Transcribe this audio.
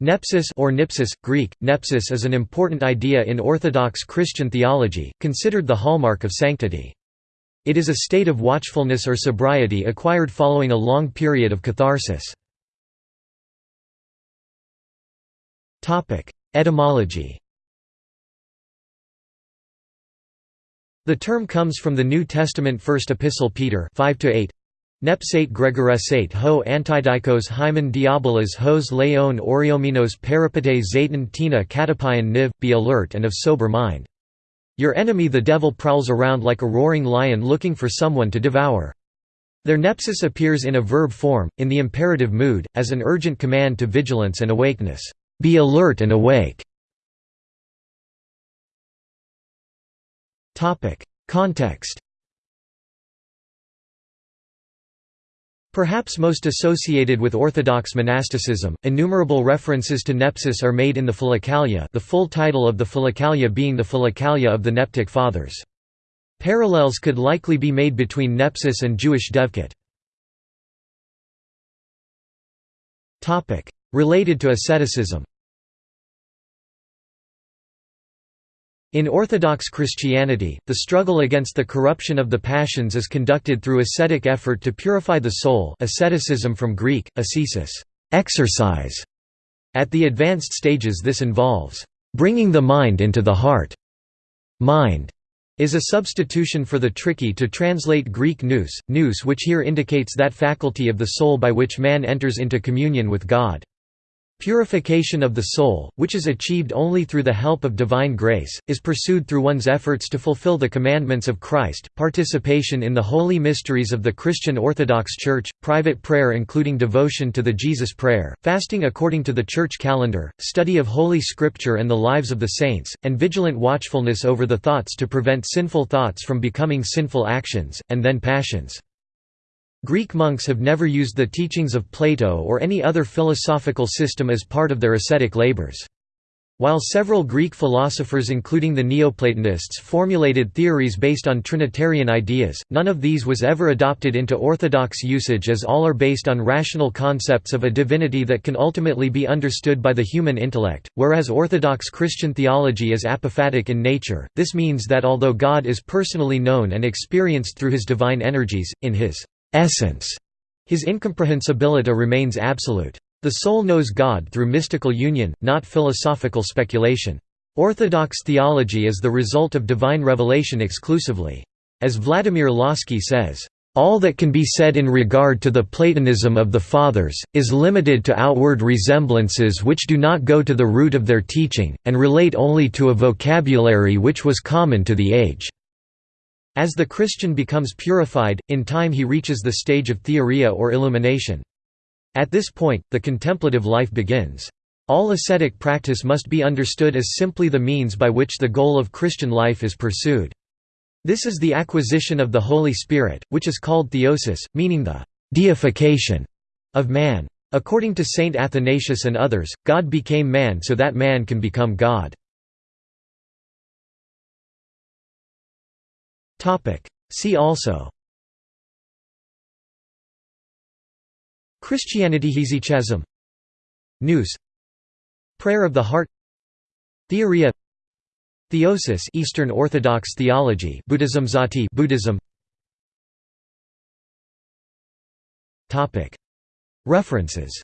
Nepsis or nipsis, Greek, nepsis is an important idea in Orthodox Christian theology, considered the hallmark of sanctity. It is a state of watchfulness or sobriety acquired following a long period of catharsis. Etymology The term comes from the New Testament First Epistle Peter 5 8 Nepsate gregoresate ho antidikos hymen diabolas hos leon oriominos peripete zaten tina katapion niv, be alert and of sober mind. Your enemy the devil prowls around like a roaring lion looking for someone to devour. Their nepsis appears in a verb form, in the imperative mood, as an urgent command to vigilance and awakeness. Be alert and awake. Context Perhaps most associated with Orthodox monasticism, innumerable references to nepsis are made in the Philokalia the full title of the Philokalia being the Philokalia of the Neptic Fathers. Parallels could likely be made between nepsis and Jewish devekut. Related to asceticism In Orthodox Christianity, the struggle against the corruption of the passions is conducted through ascetic effort to purify the soul asceticism from Greek, ascesis exercise". At the advanced stages this involves, "...bringing the mind into the heart". Mind is a substitution for the tricky to translate Greek nous, nous which here indicates that faculty of the soul by which man enters into communion with God. Purification of the soul, which is achieved only through the help of divine grace, is pursued through one's efforts to fulfill the commandments of Christ, participation in the holy mysteries of the Christian Orthodox Church, private prayer including devotion to the Jesus Prayer, fasting according to the Church calendar, study of Holy Scripture and the lives of the saints, and vigilant watchfulness over the thoughts to prevent sinful thoughts from becoming sinful actions, and then passions. Greek monks have never used the teachings of Plato or any other philosophical system as part of their ascetic labors. While several Greek philosophers including the Neoplatonists formulated theories based on Trinitarian ideas, none of these was ever adopted into orthodox usage as all are based on rational concepts of a divinity that can ultimately be understood by the human intellect, whereas Orthodox Christian theology is apophatic in nature, this means that although God is personally known and experienced through his divine energies, in his essence. His incomprehensibility remains absolute. The soul knows God through mystical union, not philosophical speculation. Orthodox theology is the result of divine revelation exclusively. As Vladimir Lossky says, all that can be said in regard to the Platonism of the Fathers, is limited to outward resemblances which do not go to the root of their teaching, and relate only to a vocabulary which was common to the age. As the Christian becomes purified, in time he reaches the stage of theoria or illumination. At this point, the contemplative life begins. All ascetic practice must be understood as simply the means by which the goal of Christian life is pursued. This is the acquisition of the Holy Spirit, which is called theosis, meaning the deification of man. According to Saint Athanasius and others, God became man so that man can become God. See also. Christianity Hesychasm Nous. Prayer of the Heart. Theoria. Theosis Eastern Orthodox theology Buddhism Sati Buddhism. Topic. References